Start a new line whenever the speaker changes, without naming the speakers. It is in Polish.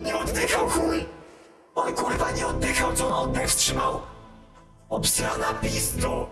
Nie oddychał chuj! On kurwa nie oddychał, co on oddech wstrzymał! Obstrana pizdu!